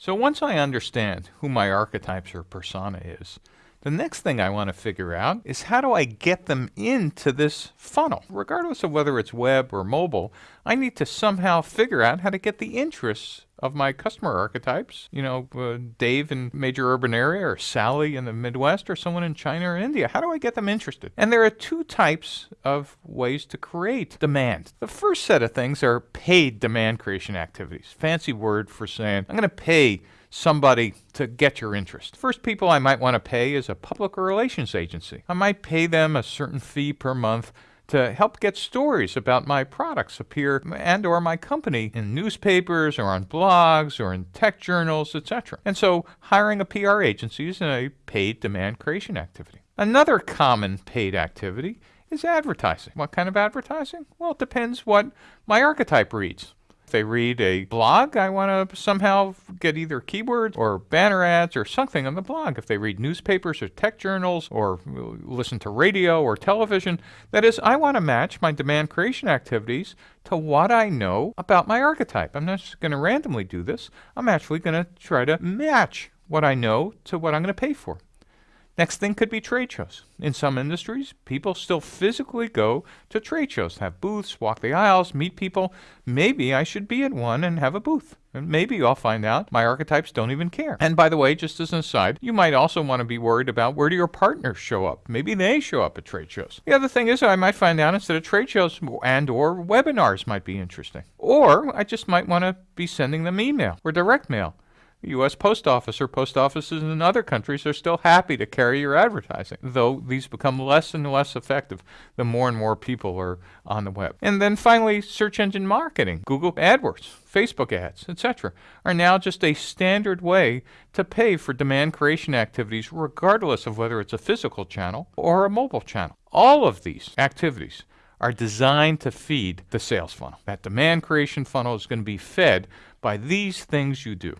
So once I understand who my archetypes or persona is, the next thing I want to figure out is how do I get them into this funnel? Regardless of whether it's web or mobile, I need to somehow figure out how to get the interests of my customer archetypes. You know, uh, Dave in major urban area or Sally in the Midwest or someone in China or India. How do I get them interested? And there are two types of ways to create demand. The first set of things are paid demand creation activities. Fancy word for saying, I'm going to pay somebody to get your interest. First people I might want to pay is a public relations agency. I might pay them a certain fee per month to help get stories about my products appear and or my company in newspapers or on blogs or in tech journals, etc. And so hiring a PR agency is a paid demand creation activity. Another common paid activity is advertising. What kind of advertising? Well, it depends what my archetype reads. If they read a blog, I want to somehow get either keywords or banner ads or something on the blog. If they read newspapers or tech journals or listen to radio or television, that is, I want to match my demand creation activities to what I know about my archetype. I'm not just going to randomly do this. I'm actually going to try to match what I know to what I'm going to pay for. Next thing could be trade shows. In some industries, people still physically go to trade shows, have booths, walk the aisles, meet people. Maybe I should be at one and have a booth. And maybe I'll find out my archetypes don't even care. And by the way, just as an aside, you might also want to be worried about where do your partners show up. Maybe they show up at trade shows. The other thing is I might find out instead of trade shows and or webinars might be interesting. Or I just might want to be sending them email or direct mail. U.S. Post Office or post offices in other countries are still happy to carry your advertising, though these become less and less effective the more and more people are on the web. And then finally, search engine marketing, Google AdWords, Facebook ads, etc., are now just a standard way to pay for demand creation activities regardless of whether it's a physical channel or a mobile channel. All of these activities are designed to feed the sales funnel. That demand creation funnel is going to be fed by these things you do.